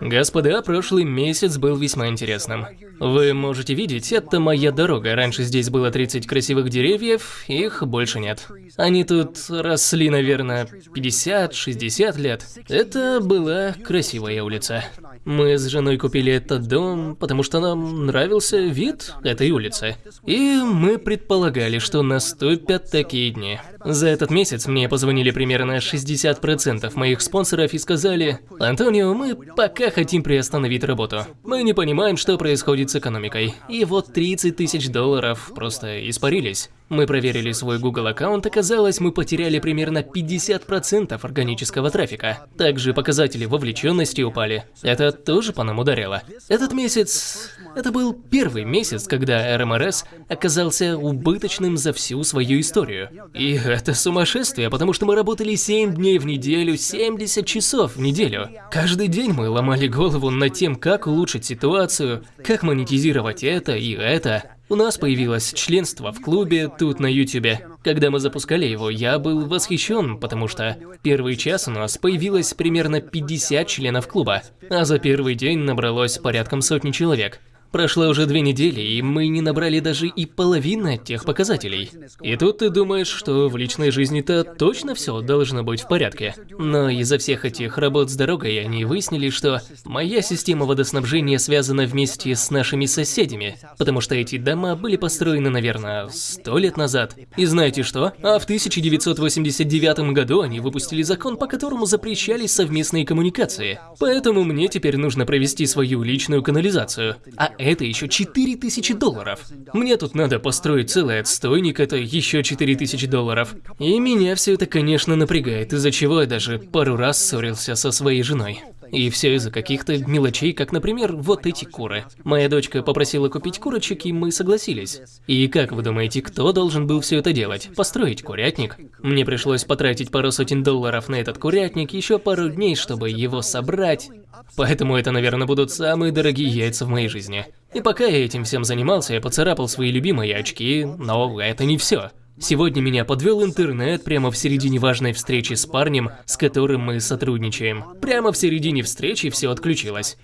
Господа, прошлый месяц был весьма интересным. Вы можете видеть, это моя дорога. Раньше здесь было 30 красивых деревьев, их больше нет. Они тут росли, наверное, 50-60 лет. Это была красивая улица. Мы с женой купили этот дом, потому что нам нравился вид этой улицы. И мы предполагали, что наступят такие дни. За этот месяц мне позвонили примерно 60% моих спонсоров и сказали, «Антонио, мы пока хотим приостановить работу. Мы не понимаем, что происходит с экономикой. И вот 30 тысяч долларов просто испарились. Мы проверили свой Google аккаунт, оказалось, мы потеряли примерно 50% органического трафика. Также показатели вовлеченности упали. Это тоже по нам ударило. Этот месяц... Это был первый месяц, когда РМРС оказался убыточным за всю свою историю. И это сумасшествие, потому что мы работали 7 дней в неделю, 70 часов в неделю. Каждый день мы ломали голову над тем, как улучшить ситуацию, как монетизировать это и это. У нас появилось членство в клубе тут на ютюбе. Когда мы запускали его, я был восхищен, потому что первый час у нас появилось примерно 50 членов клуба, а за первый день набралось порядком сотни человек. Прошло уже две недели, и мы не набрали даже и половины тех показателей. И тут ты думаешь, что в личной жизни-то точно все должно быть в порядке. Но из-за всех этих работ с дорогой они выяснили, что моя система водоснабжения связана вместе с нашими соседями, потому что эти дома были построены, наверное, сто лет назад. И знаете что? А в 1989 году они выпустили закон, по которому запрещались совместные коммуникации. Поэтому мне теперь нужно провести свою личную канализацию. А это еще 4000 долларов. Мне тут надо построить целый отстойник, это еще 4000 долларов. И меня все это, конечно, напрягает, из-за чего я даже пару раз ссорился со своей женой. И все из-за каких-то мелочей, как, например, вот эти куры. Моя дочка попросила купить курочек, и мы согласились. И как вы думаете, кто должен был все это делать? Построить курятник? Мне пришлось потратить пару сотен долларов на этот курятник, еще пару дней, чтобы его собрать. Поэтому это, наверное, будут самые дорогие яйца в моей жизни. И пока я этим всем занимался, я поцарапал свои любимые очки, но это не все. Сегодня меня подвел интернет прямо в середине важной встречи с парнем, с которым мы сотрудничаем. Прямо в середине встречи все отключилось.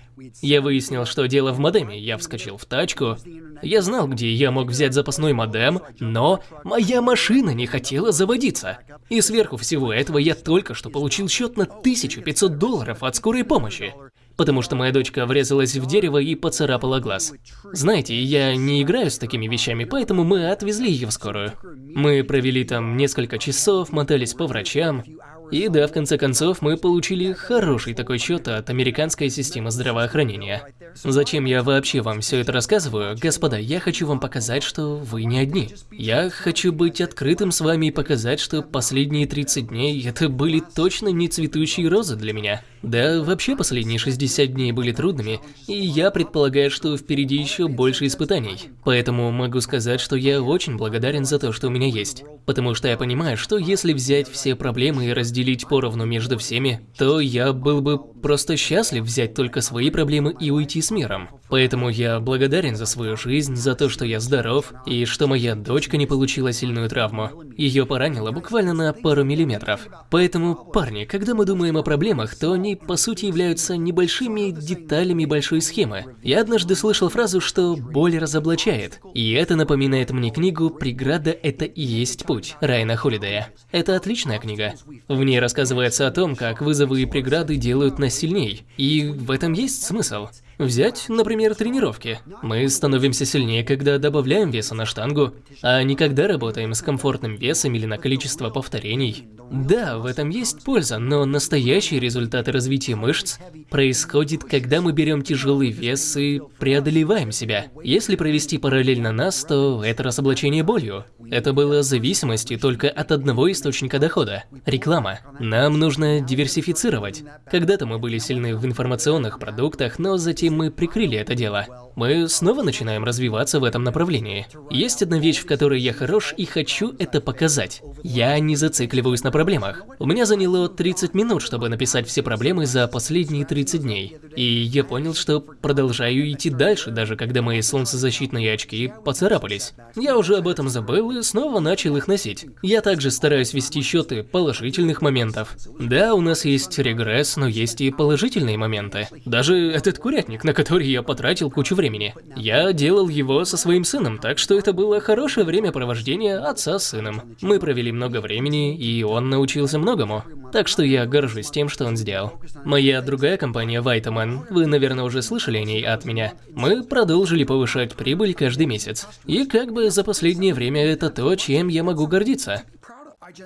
Я выяснил, что дело в модеме, я вскочил в тачку. Я знал, где я мог взять запасной модем, но моя машина не хотела заводиться. И сверху всего этого я только что получил счет на 1500 долларов от скорой помощи потому что моя дочка врезалась в дерево и поцарапала глаз. Знаете, я не играю с такими вещами, поэтому мы отвезли ее в скорую. Мы провели там несколько часов, мотались по врачам, и да, в конце концов, мы получили хороший такой счет от американской системы здравоохранения. Зачем я вообще вам все это рассказываю? Господа, я хочу вам показать, что вы не одни. Я хочу быть открытым с вами и показать, что последние 30 дней это были точно не цветущие розы для меня. Да, вообще последние 60 дней были трудными, и я предполагаю, что впереди еще больше испытаний. Поэтому могу сказать, что я очень благодарен за то, что у меня есть. Потому что я понимаю, что если взять все проблемы и разделить поровну между всеми, то я был бы просто счастлив взять только свои проблемы и уйти с миром. Поэтому я благодарен за свою жизнь, за то, что я здоров, и что моя дочка не получила сильную травму. Ее поранило буквально на пару миллиметров. Поэтому, парни, когда мы думаем о проблемах, то они по сути являются небольшими деталями большой схемы. Я однажды слышал фразу, что боль разоблачает. И это напоминает мне книгу «Преграда – это и есть путь» Райана Холидея. Это отличная книга. В ней рассказывается о том, как вызовы и преграды делают нас сильней. И в этом есть смысл. Взять, например, тренировки. Мы становимся сильнее, когда добавляем веса на штангу, а не когда работаем с комфортным весом или на количество повторений. Да, в этом есть польза, но настоящие результаты развития мышц происходит, когда мы берем тяжелый вес и преодолеваем себя. Если провести параллельно нас, то это разоблачение болью. Это было зависимостью только от одного источника дохода – реклама. Нам нужно диверсифицировать. Когда-то мы были сильны в информационных продуктах, но затем этим мы прикрыли это дело. Мы снова начинаем развиваться в этом направлении. Есть одна вещь, в которой я хорош и хочу это показать. Я не зацикливаюсь на проблемах. У меня заняло 30 минут, чтобы написать все проблемы за последние 30 дней. И я понял, что продолжаю идти дальше, даже когда мои солнцезащитные очки поцарапались. Я уже об этом забыл и снова начал их носить. Я также стараюсь вести счеты положительных моментов. Да, у нас есть регресс, но есть и положительные моменты. Даже этот курятник, на который я потратил кучу времени. Я делал его со своим сыном, так что это было хорошее времяпровождение отца с сыном. Мы провели много времени, и он научился многому. Так что я горжусь тем, что он сделал. Моя другая компания Vitaman, вы, наверное, уже слышали о ней от меня. Мы продолжили повышать прибыль каждый месяц. И как бы за последнее время это то, чем я могу гордиться.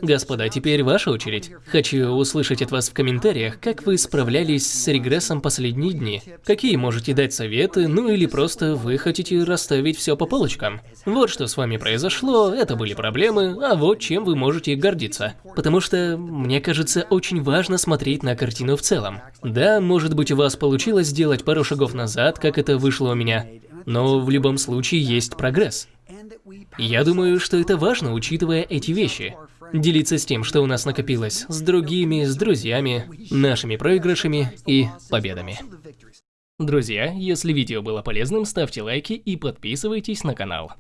Господа, теперь ваша очередь. Хочу услышать от вас в комментариях, как вы справлялись с регрессом последние дни. Какие можете дать советы, ну или просто вы хотите расставить все по полочкам. Вот что с вами произошло, это были проблемы, а вот чем вы можете гордиться. Потому что, мне кажется, очень важно смотреть на картину в целом. Да, может быть у вас получилось сделать пару шагов назад, как это вышло у меня, но в любом случае есть прогресс. Я думаю, что это важно, учитывая эти вещи. Делиться с тем, что у нас накопилось, с другими, с друзьями, нашими проигрышами и победами. Друзья, если видео было полезным, ставьте лайки и подписывайтесь на канал.